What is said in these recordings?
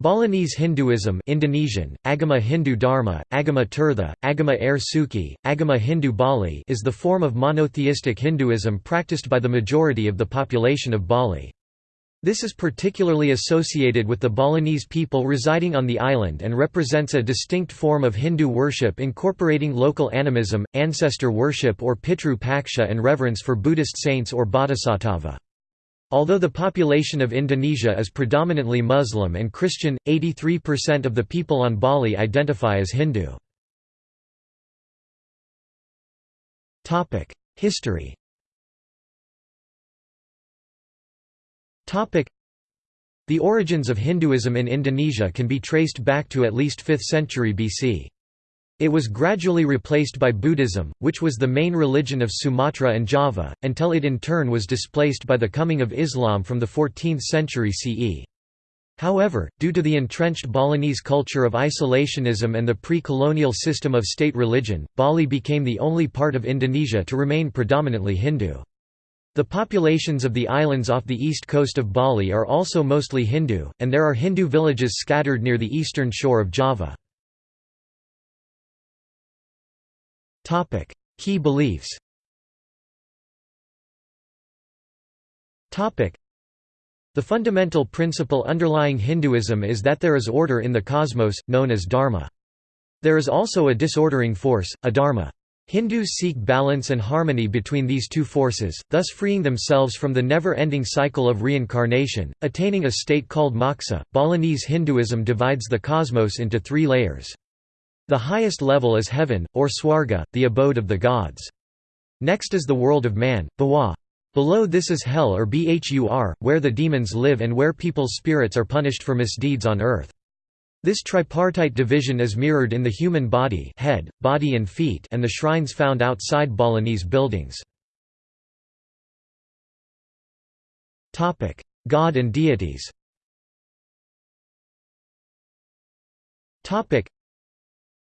Balinese Hinduism Indonesian, Agama Hindu Dharma, Agama Tirtha, Agama Air Suci, Agama Hindu Bali is the form of monotheistic Hinduism practiced by the majority of the population of Bali. This is particularly associated with the Balinese people residing on the island and represents a distinct form of Hindu worship incorporating local animism, ancestor worship or Pitru Paksha and reverence for Buddhist saints or bodhisattva. Although the population of Indonesia is predominantly Muslim and Christian, 83% of the people on Bali identify as Hindu. History The origins of Hinduism in Indonesia can be traced back to at least 5th century BC. It was gradually replaced by Buddhism, which was the main religion of Sumatra and Java, until it in turn was displaced by the coming of Islam from the 14th century CE. However, due to the entrenched Balinese culture of isolationism and the pre-colonial system of state religion, Bali became the only part of Indonesia to remain predominantly Hindu. The populations of the islands off the east coast of Bali are also mostly Hindu, and there are Hindu villages scattered near the eastern shore of Java. Key beliefs Topic: The fundamental principle underlying Hinduism is that there is order in the cosmos, known as dharma. There is also a disordering force, adharma. Hindus seek balance and harmony between these two forces, thus freeing themselves from the never-ending cycle of reincarnation, attaining a state called moksha. Balinese Hinduism divides the cosmos into three layers. The highest level is heaven, or swarga, the abode of the gods. Next is the world of man, bhawa. Below this is hell or bhur, where the demons live and where people's spirits are punished for misdeeds on earth. This tripartite division is mirrored in the human body head, body and feet and the shrines found outside Balinese buildings. God and deities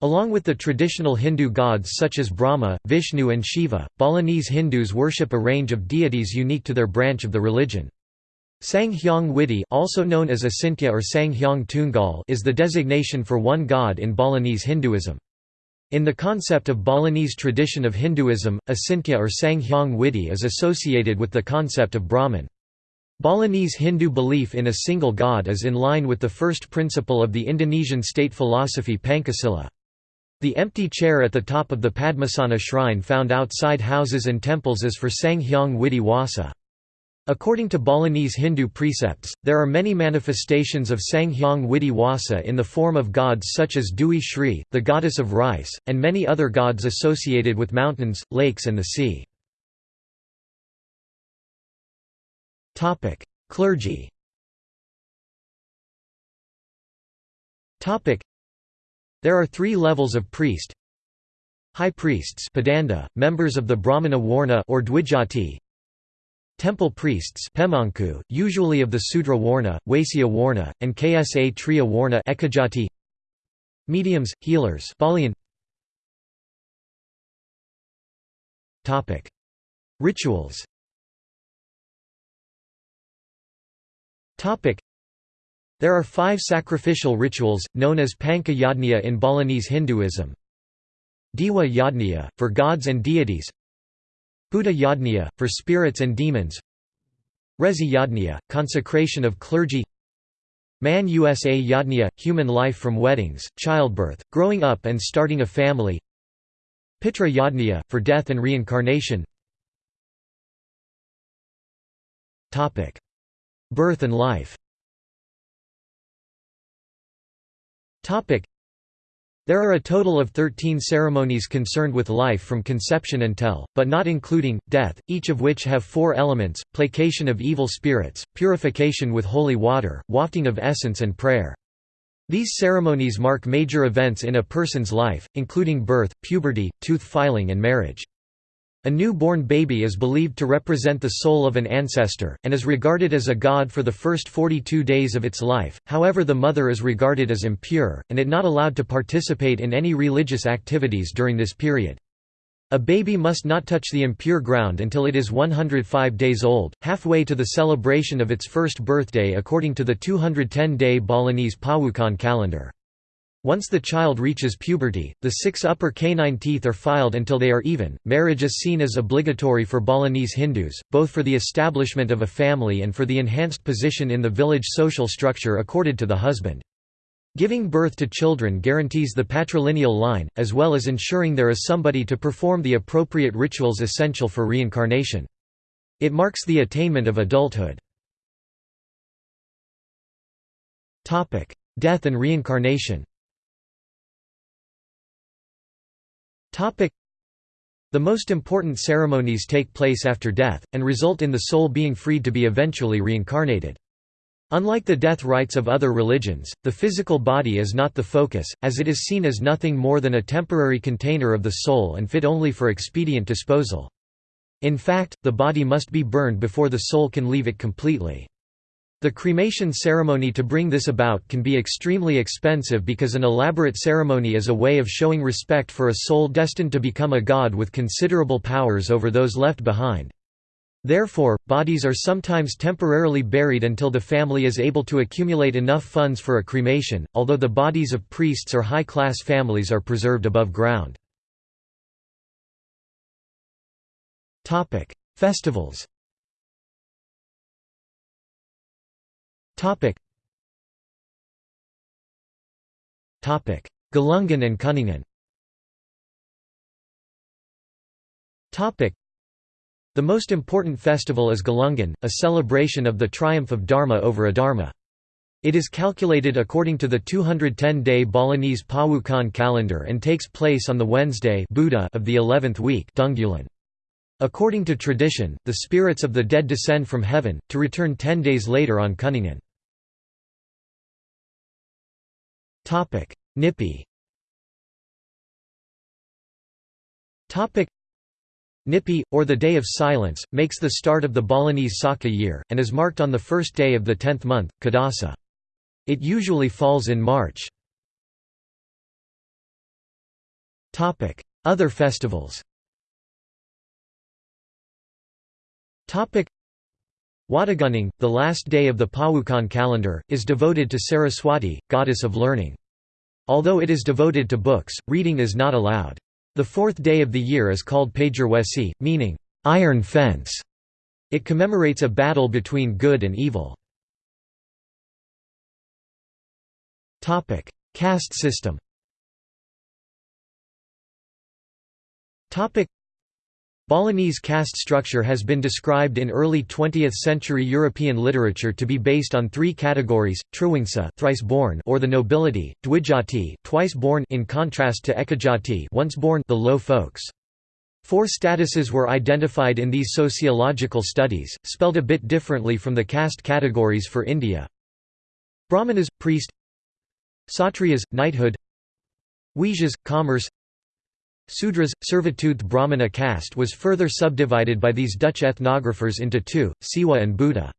Along with the traditional Hindu gods such as Brahma, Vishnu and Shiva, Balinese Hindus worship a range of deities unique to their branch of the religion. Sang Hyang Widi also known as Asintya or Sang Hyang Tunggal is the designation for one god in Balinese Hinduism. In the concept of Balinese tradition of Hinduism, Asintya or Sang Hyang Widi is associated with the concept of Brahman. Balinese Hindu belief in a single god is in line with the first principle of the Indonesian state philosophy Pancasila. The empty chair at the top of the Padmasana shrine found outside houses and temples is for Sanghyang Widi Wasa. According to Balinese Hindu precepts, there are many manifestations of Sanghyang Widi Wasa in the form of gods such as Dewi Shri, the goddess of rice, and many other gods associated with mountains, lakes and the sea. Clergy there are three levels of priest. High priests Pedanda, members of the Brahmana Warna or Dwijati. Temple priests Pemangku, usually of the Sudra Warna, Waisya Warna, and Ksa Triya Warna Ekajati. Mediums, healers. Topic: Rituals. There are five sacrificial rituals, known as Panca Yajna in Balinese Hinduism. Dewa Yajna, for gods and deities. Bhuta Yajna, for spirits and demons. Resi Yajna, consecration of clergy. Manusa Yajna, human life from weddings, childbirth, growing up and starting a family. Pitra Yajna, for death and reincarnation. Birth and life There are a total of 13 ceremonies concerned with life from conception until, but not including, death, each of which have four elements, placation of evil spirits, purification with holy water, wafting of essence and prayer. These ceremonies mark major events in a person's life, including birth, puberty, tooth filing and marriage. A new-born baby is believed to represent the soul of an ancestor, and is regarded as a god for the first 42 days of its life, however the mother is regarded as impure, and it not allowed to participate in any religious activities during this period. A baby must not touch the impure ground until it is 105 days old, halfway to the celebration of its first birthday according to the 210-day Balinese Pawukon calendar. Once the child reaches puberty, the six upper canine teeth are filed until they are even. Marriage is seen as obligatory for Balinese Hindus, both for the establishment of a family and for the enhanced position in the village social structure accorded to the husband. Giving birth to children guarantees the patrilineal line, as well as ensuring there is somebody to perform the appropriate rituals essential for reincarnation. It marks the attainment of adulthood. Death and reincarnation The most important ceremonies take place after death, and result in the soul being freed to be eventually reincarnated. Unlike the death rites of other religions, the physical body is not the focus, as it is seen as nothing more than a temporary container of the soul and fit only for expedient disposal. In fact, the body must be burned before the soul can leave it completely. The cremation ceremony to bring this about can be extremely expensive because an elaborate ceremony is a way of showing respect for a soul destined to become a god with considerable powers over those left behind. Therefore, bodies are sometimes temporarily buried until the family is able to accumulate enough funds for a cremation, although the bodies of priests or high-class families are preserved above ground. Festivals Galungan and Kuningan the most important festival is Galungan, a celebration of the triumph of Dharma over Adharma. It is calculated according to the 210-day Balinese Pawukon calendar and takes place on the Wednesday Buddha of the 11th week Dungulan. According to tradition, the spirits of the dead descend from heaven, to return ten days later on Kuningan. Nyepi Nyepi, or the Day of Silence, makes the start of the Balinese Saka year, and is marked on the first day of the tenth month, Kadasa. It usually falls in March. Other festivals Wadagunning, the last day of the Pawukon calendar, is devoted to Saraswati, goddess of learning. Although it is devoted to books, reading is not allowed. The fourth day of the year is called Pagerwesi, meaning, iron fence. It commemorates a battle between good and evil. Caste system Balinese caste structure has been described in early 20th-century European literature to be based on three categories: Triwangsa, thrice-born, or the nobility; Dwijati, twice-born, in contrast to Ekajati, once-born, the low folks. Four statuses were identified in these sociological studies, spelled a bit differently from the caste categories for India. Brahmanas, priest Satriyas, knighthood Vaishyas, commerce Sudras, servitude Brahmana caste was further subdivided by these Dutch ethnographers into two, Siwa and Buddha.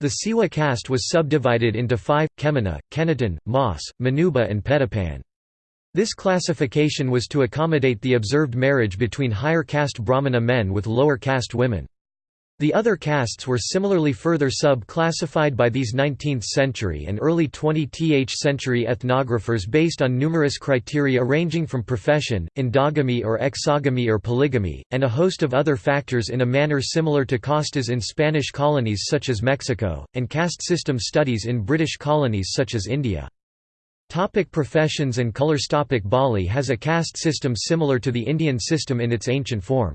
The Siwa caste was subdivided into five, Kemana, Kenaton, Mas, Manuba and Petapan. This classification was to accommodate the observed marriage between higher caste Brahmana men with lower caste women. The other castes were similarly further sub-classified by these 19th-century and early 20th century ethnographers based on numerous criteria ranging from profession, endogamy or exogamy or polygamy, and a host of other factors in a manner similar to castas in Spanish colonies such as Mexico, and caste system studies in British colonies such as India. Topic professions and colours Topic Bali has a caste system similar to the Indian system in its ancient form.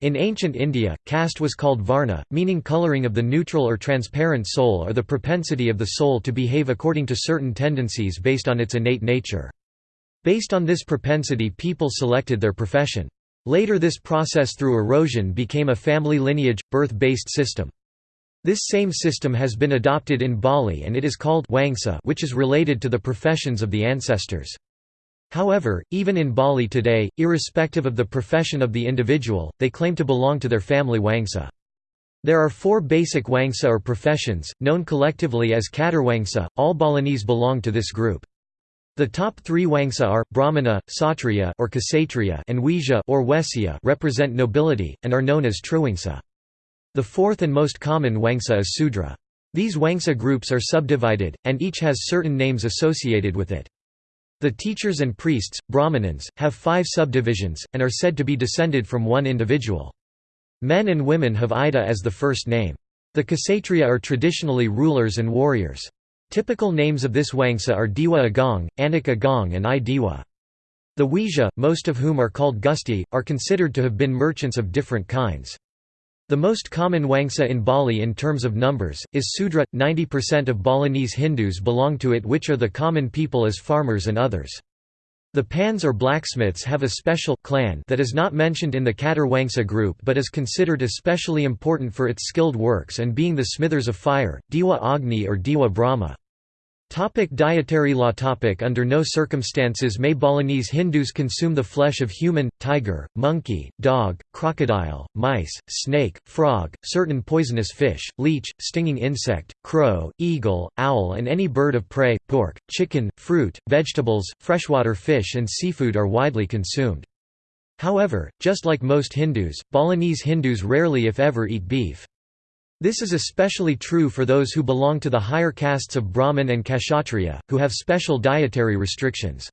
In ancient India, caste was called varna, meaning coloring of the neutral or transparent soul or the propensity of the soul to behave according to certain tendencies based on its innate nature. Based on this propensity people selected their profession. Later this process through erosion became a family lineage, birth-based system. This same system has been adopted in Bali and it is called Wangsa which is related to the professions of the ancestors. However, even in Bali today, irrespective of the profession of the individual, they claim to belong to their family Wangsa. There are four basic Wangsa or professions, known collectively as Catur Wangsa, all Balinese belong to this group. The top three Wangsa are, Brahmana, Satriya or Kshatriya and Vaishya or Vaisya represent nobility, and are known as Triwangsa. The fourth and most common Wangsa is Sudra. These Wangsa groups are subdivided, and each has certain names associated with it. The teachers and priests, Brahmanans, have five subdivisions, and are said to be descended from one individual. Men and women have Ida as the first name. The Kshatriya are traditionally rulers and warriors. Typical names of this Wangsa are Diwa Agung, Anak Agung and I Diwa. The Vaishya, most of whom are called Gusti, are considered to have been merchants of different kinds. The most common Wangsa in Bali in terms of numbers, is Sudra. 90% of Balinese Hindus belong to it which are the common people as farmers and others. The Pans or blacksmiths have a special clan that is not mentioned in the Catur Wangsa group but is considered especially important for its skilled works and being the smithers of fire, Diwa Agni or Diwa Brahma. Topic dietary law topic Under no circumstances may Balinese Hindus consume the flesh of human, tiger, monkey, dog, crocodile, mice, snake, frog, certain poisonous fish, leech, stinging insect, crow, eagle, owl and any bird of prey, pork, chicken, fruit, vegetables, freshwater fish and seafood are widely consumed. However, just like most Hindus, Balinese Hindus rarely if ever eat beef. This is especially true for those who belong to the higher castes of Brahmin and Kshatriya, who have special dietary restrictions.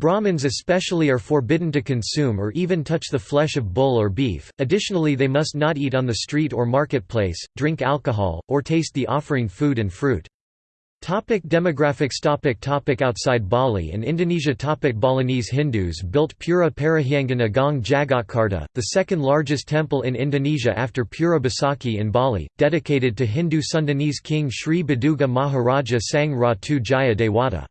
Brahmins especially are forbidden to consume or even touch the flesh of bull or beef, additionally they must not eat on the street or marketplace, drink alcohol, or taste the offering food and fruit. Topic demographics topic topic Outside Bali and Indonesia topic Balinese Hindus built Pura Parahyangan Agung Jagatkarta, the second largest temple in Indonesia after Pura Besakih in Bali, dedicated to Hindu Sundanese king Sri Baduga Maharaja Sang Ratu Jaya Dewata.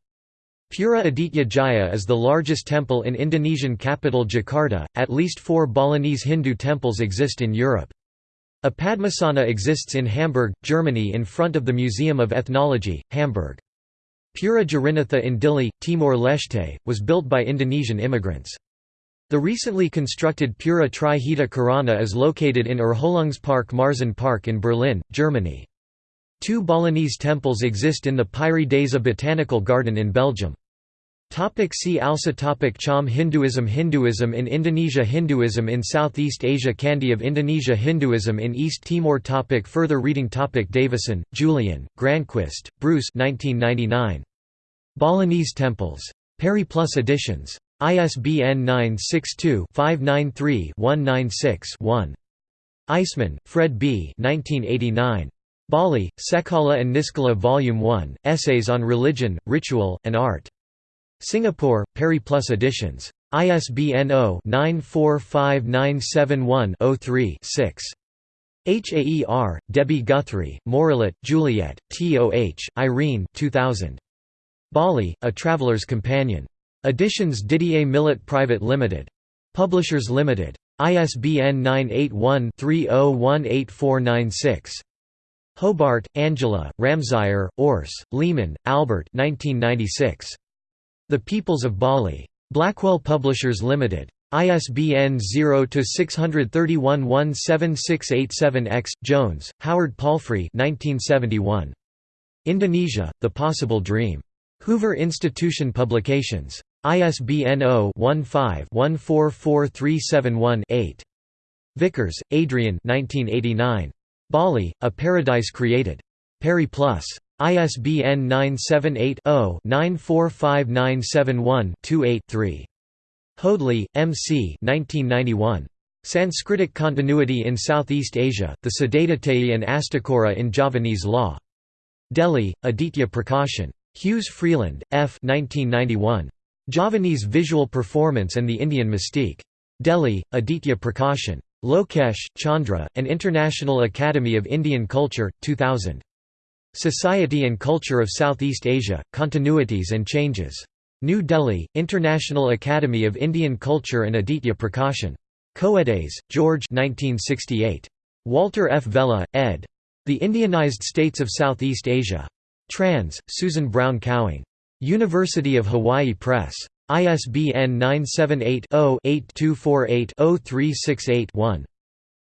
Pura Aditya Jaya is the largest temple in Indonesian capital Jakarta, at least four Balinese Hindu temples exist in Europe. A Padmasana exists in Hamburg, Germany in front of the Museum of Ethnology, Hamburg. Pura Girinatha in Dili, Timor-Leste, was built by Indonesian immigrants. The recently constructed Pura Trihita Karana is located in Erholungspark Marzahn Park in Berlin, Germany. Two Balinese temples exist in the Pairi Daiza Botanical Garden in Belgium. Topic see also topic Cham Hinduism Hinduism in Indonesia Hinduism in Southeast Asia Candi of Indonesia Hinduism in East Timor topic Further reading topic Davison, Julian, Granquist, Bruce 1999. Balinese Temples. Periplus editions. ISBN 962-593-196-1. Eisman, Fred B. 1989. Bali, Sekala and Niskala Volume 1, Essays on Religion, Ritual, and Art. Singapore, Periplus Editions. ISBN 0-9459710-3-6. HAER, Debbie Guthrie, Morillet, Juliet, T.O.H., Irene 2000. Bali, A Traveler's Companion. Editions Didier Millet Private Limited. Publishers Limited. ISBN 981-30184996. Hobart, Angela, Ramseyer, Urs, Lehman, Albert 1996. The Peoples of Bali. Blackwell Publishers Limited. ISBN 0-631-17687-X. Jones, Howard Palfrey 1971. Indonesia, The Possible Dream. Hoover Institution Publications. ISBN 0-15-144371-8. Vickers, Adrian 1989. Bali, A Paradise Created. Periplus. ISBN 978-0-945971-28-3. Hoadley, M. C. 1991. Sanskritic Continuity in Southeast Asia, the Siddhadathayi and Astakora in Javanese Law. Delhi, Aditya Prakashan. Hughes Freeland, F. 1991. Javanese Visual Performance and the Indian Mystique. Delhi, Aditya Prakashan. Lokesh, Chandra, and International Academy of Indian Culture, 2000. Society and Culture of Southeast Asia, Continuities and Changes. New Delhi, International Academy of Indian Culture and Aditya Prakashan. Coedes, George 1968. Walter F. Vella, ed. The Indianized States of Southeast Asia. Trans, Susan Brown Cowing. University of Hawaii Press. ISBN 978 0 8248 0368 1.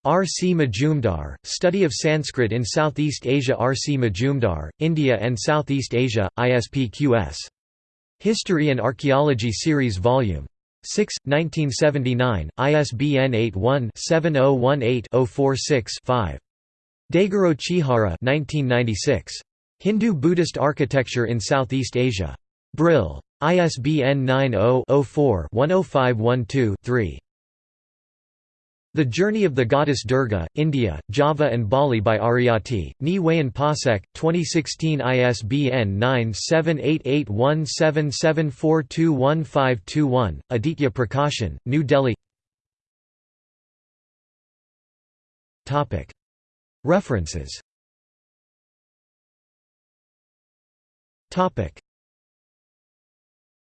R. C. Majumdar, Study of Sanskrit in Southeast Asia R. C. Majumdar, India and Southeast Asia, ISPQS. History and Archaeology Series Vol. 6, 1979, ISBN 81-7018-046-5. Daigoro Chihara 1996. Hindu-Buddhist Architecture in Southeast Asia. Brill. ISBN 90-04-10512-3. The Journey of the Goddess Durga, India, Java and Bali by Ariati, Ni Wayan Pasek, 2016 ISBN 9788177421521, Aditya Prakashan, New Delhi. References